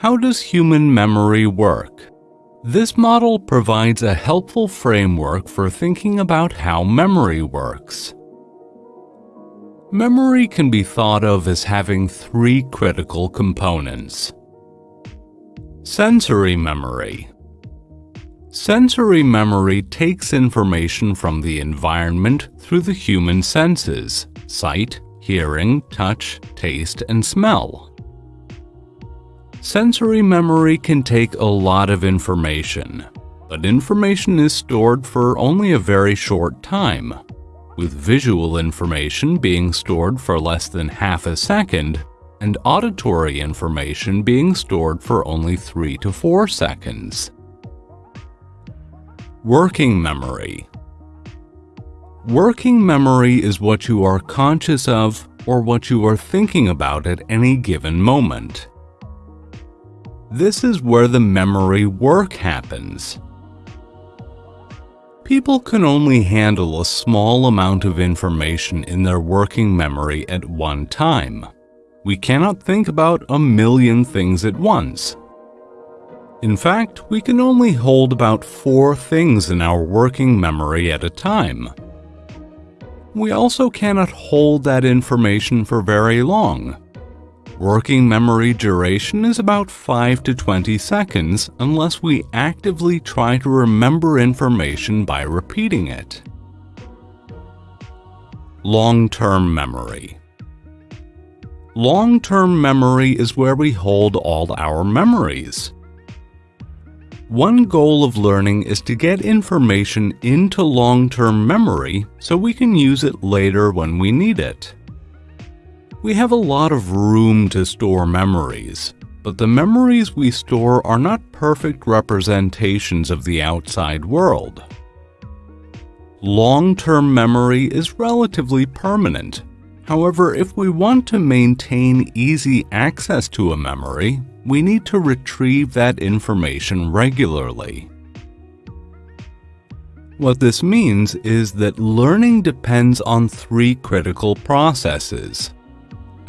How does human memory work? This model provides a helpful framework for thinking about how memory works. Memory can be thought of as having three critical components. Sensory memory. Sensory memory takes information from the environment through the human senses, sight, hearing, touch, taste, and smell. Sensory memory can take a lot of information, but information is stored for only a very short time, with visual information being stored for less than half a second and auditory information being stored for only 3 to 4 seconds. Working memory Working memory is what you are conscious of or what you are thinking about at any given moment. This is where the memory work happens. People can only handle a small amount of information in their working memory at one time. We cannot think about a million things at once. In fact, we can only hold about four things in our working memory at a time. We also cannot hold that information for very long. Working memory duration is about 5 to 20 seconds unless we actively try to remember information by repeating it. Long-term memory Long-term memory is where we hold all our memories. One goal of learning is to get information into long-term memory so we can use it later when we need it. We have a lot of room to store memories, but the memories we store are not perfect representations of the outside world. Long-term memory is relatively permanent. However, if we want to maintain easy access to a memory, we need to retrieve that information regularly. What this means is that learning depends on three critical processes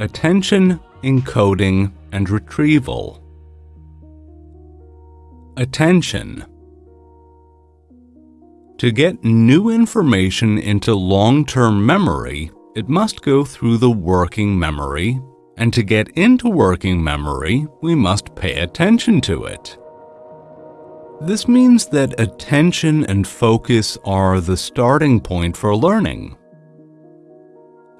attention, encoding, and retrieval. Attention To get new information into long-term memory, it must go through the working memory, and to get into working memory, we must pay attention to it. This means that attention and focus are the starting point for learning.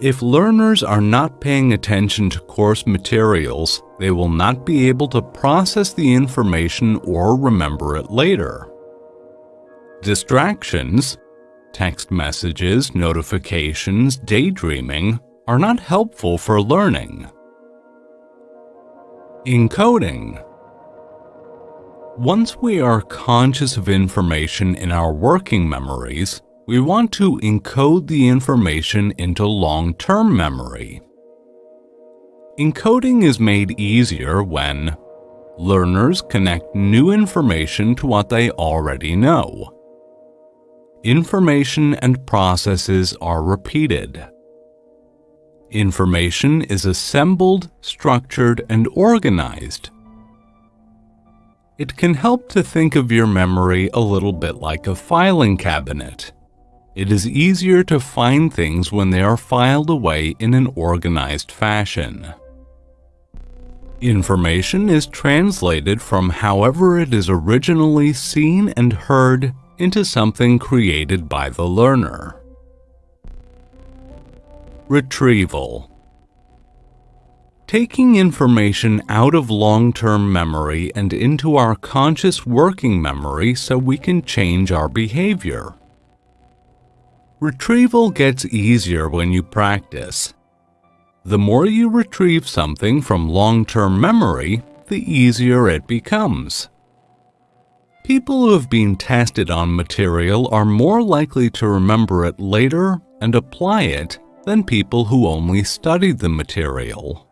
If learners are not paying attention to course materials, they will not be able to process the information or remember it later. Distractions, text messages, notifications, daydreaming, are not helpful for learning. Encoding Once we are conscious of information in our working memories, we want to encode the information into long-term memory. Encoding is made easier when learners connect new information to what they already know. Information and processes are repeated. Information is assembled, structured, and organized. It can help to think of your memory a little bit like a filing cabinet. It is easier to find things when they are filed away in an organized fashion. Information is translated from however it is originally seen and heard into something created by the learner. Retrieval Taking information out of long-term memory and into our conscious working memory so we can change our behavior. Retrieval gets easier when you practice. The more you retrieve something from long-term memory, the easier it becomes. People who have been tested on material are more likely to remember it later and apply it than people who only studied the material.